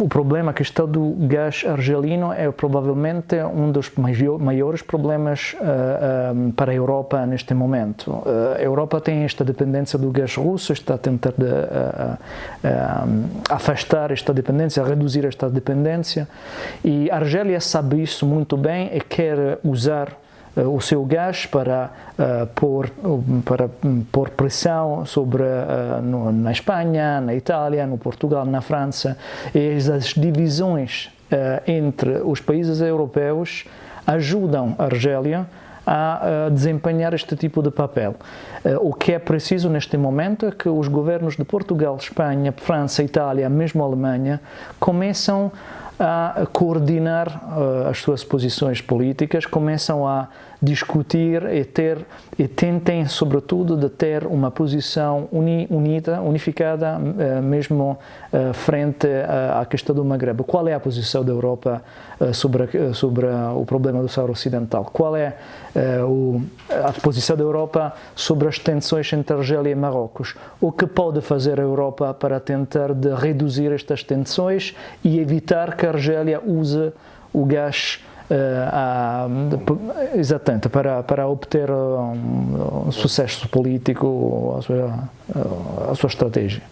o problema, a questão do gás argelino é provavelmente um dos maiores problemas uh, um, para a Europa neste momento. Uh, a Europa tem esta dependência do gás russo, está a tentar de, uh, afastar esta dependência, reduzir esta dependência e a Argélia sabe isso muito bem e quer usar o seu gás para, uh, pôr, para pôr pressão sobre, uh, no, na Espanha, na Itália, no Portugal, na França e as divisões entre os países europeus ajudam a Argélia a, desempenhar este tipo de papel. o que é preciso neste momento é que os governos de Portugal, Espanha, França, Itália, mesmo Alemanha, começam coordenar uh, as suas posições políticas, começam a discutir e ter e tentem sobretudo de ter uma posição uni, unida, unificada uh, mesmo uh, frente à questão do Maghreb. Qual é a posição da Europa sobre sobre o problema do Saara Ocidental? Qual é o, a posição da Europa sobre as tensões entre Argélia e Marrocos? O que pode fazer a Europa para tentar de reduzir estas tensões e evitar que Argélia usa o gás uh, exatamente para, para obter um, um sucesso político a sua, a sua estratégia.